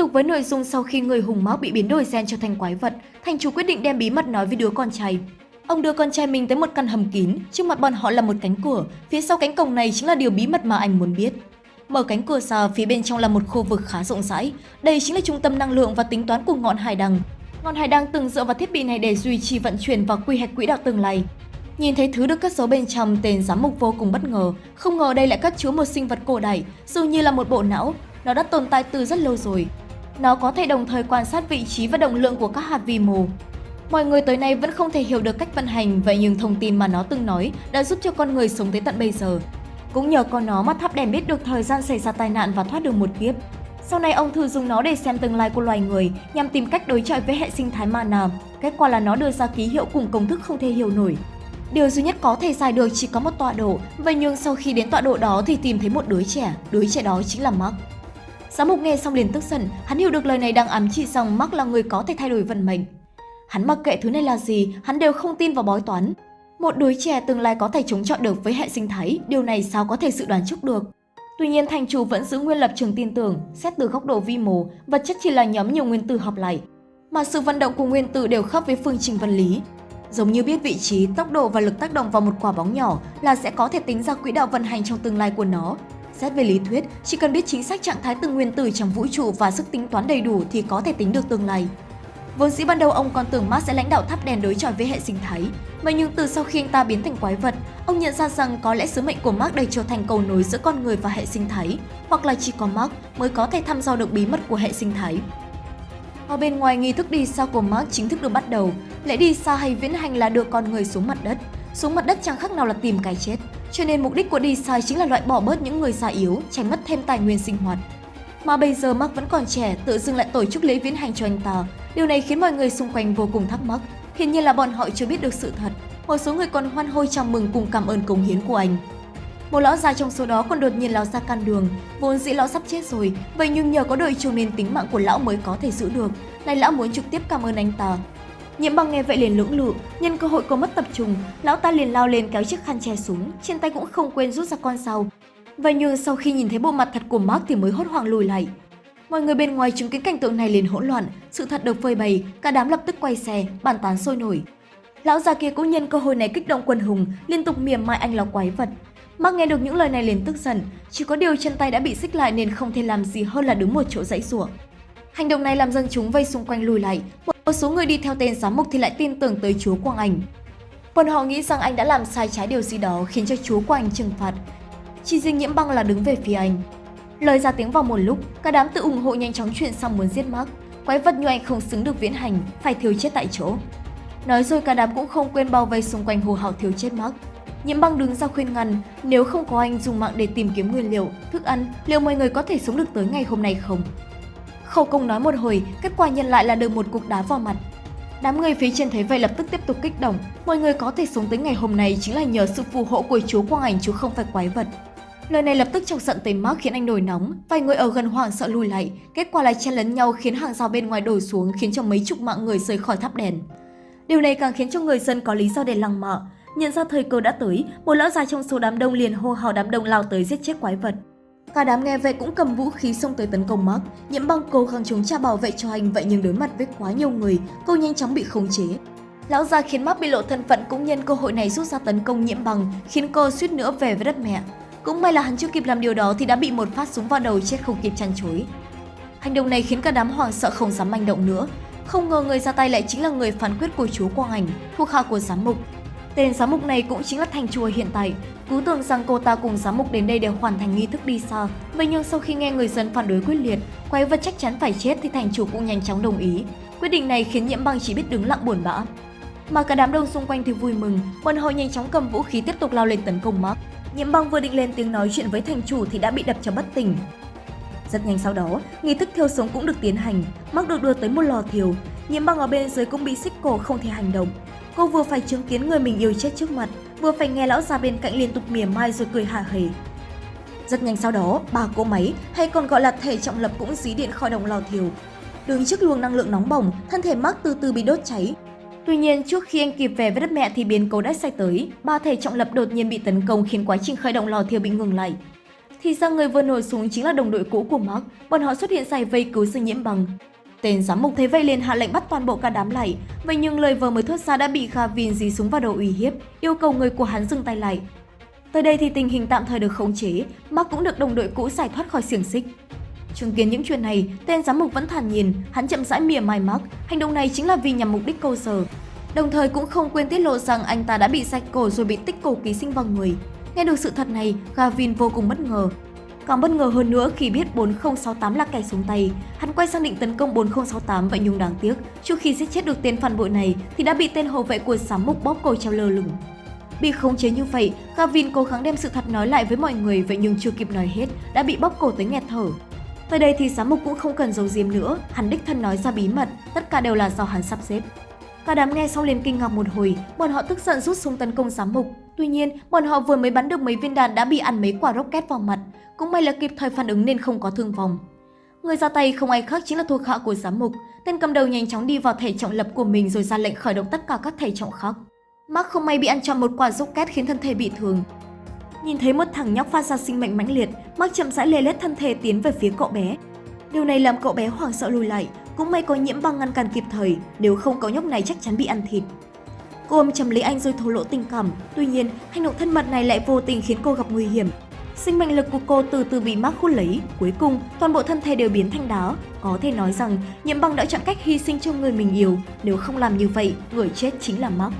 tục với nội dung sau khi người hùng máu bị biến đổi gen trở thành quái vật, thành chủ quyết định đem bí mật nói với đứa con trai. Ông đưa con trai mình tới một căn hầm kín, trước mặt bọn họ là một cánh cửa, phía sau cánh cổng này chính là điều bí mật mà anh muốn biết. Mở cánh cửa ra, phía bên trong là một khu vực khá rộng rãi. Đây chính là trung tâm năng lượng và tính toán của ngọn hải đăng. Ngọn hải đăng từng dựa vào thiết bị này để duy trì vận chuyển và quy hoạch quỹ đạo tương lai. Nhìn thấy thứ được cất giấu bên trong, tên giám mục vô cùng bất ngờ. Không ngờ đây lại cất chứa một sinh vật cổ đại, dường như là một bộ não. Nó đã tồn tại từ rất lâu rồi. Nó có thể đồng thời quan sát vị trí và động lượng của các hạt vi mô. Mọi người tới nay vẫn không thể hiểu được cách vận hành, vậy nhưng thông tin mà nó từng nói đã giúp cho con người sống tới tận bây giờ. Cũng nhờ có nó mà tháp đèn biết được thời gian xảy ra tai nạn và thoát được một kiếp. Sau này ông thử dùng nó để xem tương lai của loài người nhằm tìm cách đối chọi với hệ sinh thái mana. Kết quả là nó đưa ra ký hiệu cùng công thức không thể hiểu nổi. Điều duy nhất có thể giải được chỉ có một tọa độ, vậy nhưng sau khi đến tọa độ đó thì tìm thấy một đứa trẻ, đứa trẻ đó chính là Mark. Giám mục nghe xong liền tức giận, hắn hiểu được lời này đang ám chỉ rằng Mark là người có thể thay đổi vận mệnh. Hắn mặc kệ thứ này là gì, hắn đều không tin vào bói toán. Một đứa trẻ tương lai có thể chống chọi được với hệ sinh thái, điều này sao có thể dự đoán trước được. Tuy nhiên, thành chủ vẫn giữ nguyên lập trường tin tưởng, xét từ góc độ vi mô, vật chất chỉ là nhóm nhiều nguyên tử hợp lại, mà sự vận động của nguyên tử đều khớp với phương trình vật lý. Giống như biết vị trí, tốc độ và lực tác động vào một quả bóng nhỏ là sẽ có thể tính ra quỹ đạo vận hành trong tương lai của nó. Xét về lý thuyết, chỉ cần biết chính xác trạng thái từng nguyên tử trong vũ trụ và sức tính toán đầy đủ thì có thể tính được tương lai. Vốn dĩ ban đầu ông còn tưởng Mark sẽ lãnh đạo tháp đèn đối chọi với hệ sinh thái, vậy nhưng từ sau khi anh ta biến thành quái vật, ông nhận ra rằng có lẽ sứ mệnh của Mark đây trở thành cầu nối giữa con người và hệ sinh thái, hoặc là chỉ có Mark mới có thể thăm dò được bí mật của hệ sinh thái. Ở bên ngoài nghi thức đi xa của Mark chính thức được bắt đầu, lễ đi xa hay viễn hành là đưa con người xuống mặt đất. Xuống mặt đất chẳng khác nào là tìm cái chết, cho nên mục đích của đi chính là loại bỏ bớt những người già yếu, tránh mất thêm tài nguyên sinh hoạt. Mà bây giờ Mark vẫn còn trẻ, tự dưng lại tổ chức lễ viễn hành cho anh ta. Điều này khiến mọi người xung quanh vô cùng thắc mắc. Hiển nhiên là bọn họ chưa biết được sự thật. Một số người còn hoan hô chào mừng cùng cảm ơn cống hiến của anh. Một lão già trong số đó còn đột nhiên lao ra can đường, vốn dĩ lão sắp chết rồi, vậy nhưng nhờ có đội chủ nên tính mạng của lão mới có thể giữ được. Này lão muốn trực tiếp cảm ơn anh ta. Nhiễm băng nghe vậy liền lưỡng lự, nhân cơ hội cô mất tập trung, lão ta liền lao lên kéo chiếc khăn che xuống, trên tay cũng không quên rút ra con dao, Và nhưng sau khi nhìn thấy bộ mặt thật của Mark thì mới hốt hoảng lùi lại. Mọi người bên ngoài chứng kiến cảnh tượng này liền hỗn loạn, sự thật được phơi bày, cả đám lập tức quay xe, bàn tán sôi nổi. Lão già kia cũng nhân cơ hội này kích động quần hùng, liên tục mỉa mai anh là quái vật. Mark nghe được những lời này liền tức giận, chỉ có điều chân tay đã bị xích lại nên không thể làm gì hơn là đứng một chỗ dãy rủa. Hành động này làm dân chúng vây xung quanh lùi lại, một số người đi theo tên giám mục thì lại tin tưởng tới chúa Quang Ảnh. Bọn họ nghĩ rằng anh đã làm sai trái điều gì đó khiến cho chúa Quang Ảnh trừng phạt, chỉ riêng nhiễm băng là đứng về phía anh. Lời ra tiếng vào một lúc, cả đám tự ủng hộ nhanh chóng chuyện xong muốn giết Mark. Quái vật như anh không xứng được viễn hành, phải thiếu chết tại chỗ. Nói rồi cả đám cũng không quên bao vây xung quanh hồ hào thiếu chết Mark. Nhiễm băng đứng ra khuyên ngăn, nếu không có anh dùng mạng để tìm kiếm nguyên liệu, thức ăn, liệu mọi người có thể sống được tới ngày hôm nay không? Khẩu công nói một hồi, kết quả nhận lại là được một cục đá vào mặt. Đám người phía trên thấy vậy lập tức tiếp tục kích động, mọi người có thể sống tới ngày hôm nay chính là nhờ sự phù hộ của chú Quang Ảnh chú không phải quái vật. Lời này lập tức chọc giận tới Mark khiến anh nổi nóng, vài người ở gần hoảng sợ lùi lại, kết quả là chen lấn nhau khiến hàng rào bên ngoài đổ xuống khiến cho mấy chục mạng người rời khỏi tháp đèn. Điều này càng khiến cho người dân có lý do để lăng mạ. Nhận ra thời cơ đã tới, một lão già trong số đám đông liền hô hào đám đông lao tới giết chết quái vật. Cả đám nghe vậy cũng cầm vũ khí xông tới tấn công Mark, nhiễm băng cố gắng chống trả bảo vệ cho anh vậy nhưng đối mặt với quá nhiều người, cô nhanh chóng bị khống chế. Lão già khiến Mark bị lộ thân phận cũng nhân cơ hội này rút ra tấn công nhiễm băng, khiến cô suýt nữa về với đất mẹ. Cũng may là hắn chưa kịp làm điều đó thì đã bị một phát súng vào đầu chết không kịp chăn chối. Hành động này khiến cả đám hoảng sợ không dám manh động nữa. Không ngờ người ra tay lại chính là người phán quyết của chúa Quang Ảnh, thuộc hạ của giám mục. Tên giám mục này cũng chính là thành chùa hiện tại. Cứ tưởng rằng cô ta cùng giám mục đến đây để hoàn thành nghi thức đi xa. Vậy nhưng sau khi nghe người dân phản đối quyết liệt, quái vật chắc chắn phải chết thì thành chủ cũng nhanh chóng đồng ý. Quyết định này khiến nhiễm băng chỉ biết đứng lặng buồn bã. Mà cả đám đông xung quanh thì vui mừng, bọn họ nhanh chóng cầm vũ khí tiếp tục lao lên tấn công Mark. Nhiễm băng vừa định lên tiếng nói chuyện với thành chủ thì đã bị đập cho bất tỉnh. Rất nhanh sau đó, nghi thức thiêu sống cũng được tiến hành, Mark được đưa tới một lò thiêu. Nhiễm băng ở bên dưới cũng bị xích cổ không thể hành động. Cô vừa phải chứng kiến người mình yêu chết trước mặt, vừa phải nghe lão già bên cạnh liên tục mỉa mai rồi cười hả hề. Rất nhanh sau đó, bà cô máy, hay còn gọi là thể trọng lập cũng dí điện khỏi đồng lò thiêu. Đứng trước luồng năng lượng nóng bỏng, thân thể Mark từ từ bị đốt cháy, Tuy nhiên, trước khi anh kịp về với đất mẹ thì biến cố đã xảy tới, ba thể trọng lập đột nhiên bị tấn công khiến quá trình khởi động lò thiêu bị ngừng lại. Thì ra người vừa nổi súng chính là đồng đội cũ của Mark, bọn họ xuất hiện giải vây cứu sự nhiễm bằng. Tên giám mục thấy vậy liền hạ lệnh bắt toàn bộ cả đám lại, vậy nhưng lời vừa mới thốt ra đã bị Gavin dí súng vào đầu uy hiếp, yêu cầu người của hắn dừng tay lại. Tới đây thì tình hình tạm thời được khống chế, Mark cũng được đồng đội cũ giải thoát khỏi xiềng xích. Chứng kiến những chuyện này, tên giám mục vẫn thản nhiên, hắn chậm rãi mỉa mai Mark, hành động này chính là vì nhằm mục đích câu giờ. Đồng thời cũng không quên tiết lộ rằng anh ta đã bị sạch cổ rồi bị tích cổ ký sinh vào người. Nghe được sự thật này, Gavin vô cùng bất ngờ. Càng bất ngờ hơn nữa khi biết 4068 là kẻ xuống tay, hắn quay sang định tấn công 4068 vậy nhưng đáng tiếc, trước khi giết chết được tên phản bội này thì đã bị tên hậu vệ của giám mục bóp cổ treo lơ lửng. Bị khống chế như vậy, Gavin cố gắng đem sự thật nói lại với mọi người vậy nhưng chưa kịp nói hết, đã bị bóp cổ tới nghẹt thở. Tới đây thì giám mục cũng không cần giấu giếm nữa, hắn đích thân nói ra bí mật, tất cả đều là do hắn sắp xếp. Cả đám nghe xong liền kinh ngạc một hồi, bọn họ tức giận rút súng tấn công giám mục. Tuy nhiên, bọn họ vừa mới bắn được mấy viên đạn đã bị ăn mấy quả rocket vào mặt, cũng may là kịp thời phản ứng nên không có thương vong. Người ra tay không ai khác chính là thuộc hạ của giám mục, tên cầm đầu nhanh chóng đi vào thể trọng lập của mình rồi ra lệnh khởi động tất cả các thể trọng khác. Mark không may bị ăn trọn một quả rocket khiến thân thể bị thương. Nhìn thấy một thằng nhóc phát ra sinh mệnh mãnh liệt, Mark chậm rãi lê lết thân thể tiến về phía cậu bé. Điều này làm cậu bé hoảng sợ lùi lại, cũng may có nhiễm băng ngăn cản kịp thời, nếu không cậu nhóc này chắc chắn bị ăn thịt. Cô ôm chầm lấy anh rồi thổ lộ tình cảm, tuy nhiên hành động thân mật này lại vô tình khiến cô gặp nguy hiểm. Sinh mệnh lực của cô từ từ bị Mark hút lấy, cuối cùng toàn bộ thân thể đều biến thành đá. Có thể nói rằng nhiễm băng đã chọn cách hy sinh cho người mình yêu, nếu không làm như vậy, người chết chính là Mark.